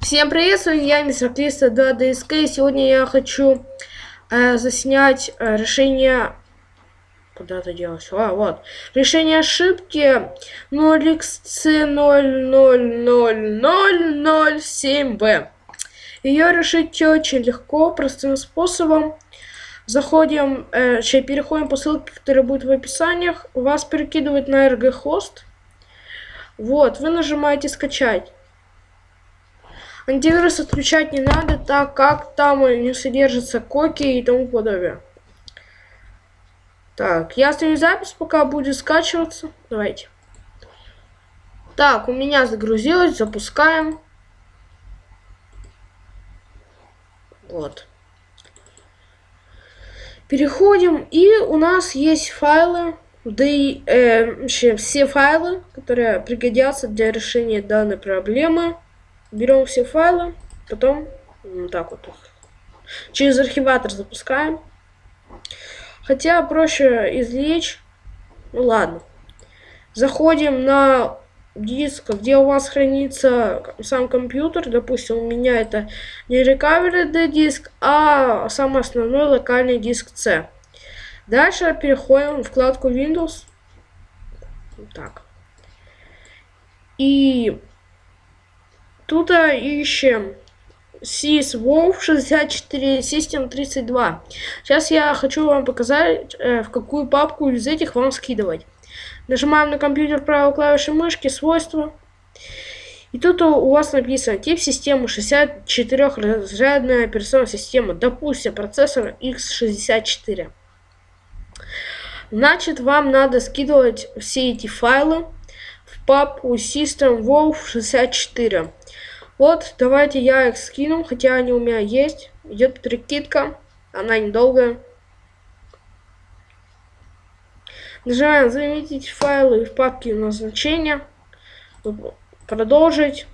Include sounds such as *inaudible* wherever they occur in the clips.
Всем привет, с вами я, мистер Криста 2 ДСК, и сегодня я хочу э, заснять э, решение... Куда это делось? А, вот. Решение ошибки 0x0000007b. Ее решить очень легко, простым способом. Заходим, э, переходим по ссылке, которая будет в описаниях. Вас перекидывает на RG-хост. Вот, вы нажимаете скачать. Антивирус отключать не надо, так как там не содержатся коки и тому подобное. Так, я оставлю запись, пока будет скачиваться. Давайте. Так, у меня загрузилось, запускаем. Вот. Переходим, и у нас есть файлы, да и э, все файлы, которые пригодятся для решения данной проблемы. Берем все файлы, потом вот так вот через архиватор запускаем. Хотя проще извлечь. Ну ладно. Заходим на диск, где у вас хранится сам компьютер. Допустим, у меня это не recovery D диск, а самый основной локальный диск C. Дальше переходим в вкладку Windows. Так. И тут ищем SysWolf 64 System 32. Сейчас я хочу вам показать, э, в какую папку из этих вам скидывать. Нажимаем на компьютер правой клавишей мышки, свойства. И тут у вас написано тип системы 64-разрядная операционная система, допустим, процессор x64. Значит, вам надо скидывать все эти файлы папку System Wolf 64. Вот, давайте я их скину, хотя они у меня есть. Идет перекидка, она недолгая. Нажимаем «Заметить файлы в папке назначения», «Продолжить».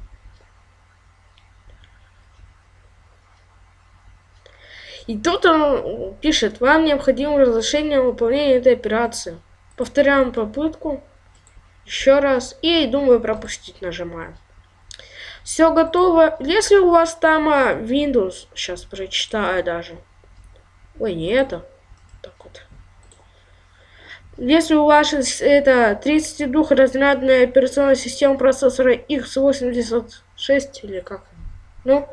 И тут он пишет, вам необходимо разрешение выполнения этой операции. Повторяем попытку. Еще раз. И думаю пропустить нажимаем. Все готово. Если у вас там а, Windows, сейчас прочитаю даже. Ой, не это. Так вот. Если у вас это 32-разрядная операционная система процессора x86 или как, ну,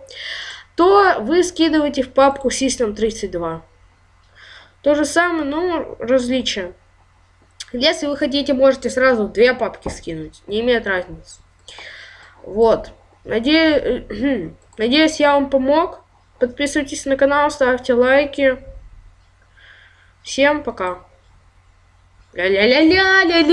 то вы скидываете в папку System 32. То же самое, ну, различия. Если вы хотите, можете сразу две папки скинуть. Не имеет разницы. Вот. Надеюсь, *clears throat* надеюсь, я вам помог. Подписывайтесь на канал, ставьте лайки. Всем пока. Ля-ля-ля-ля-ля-ля.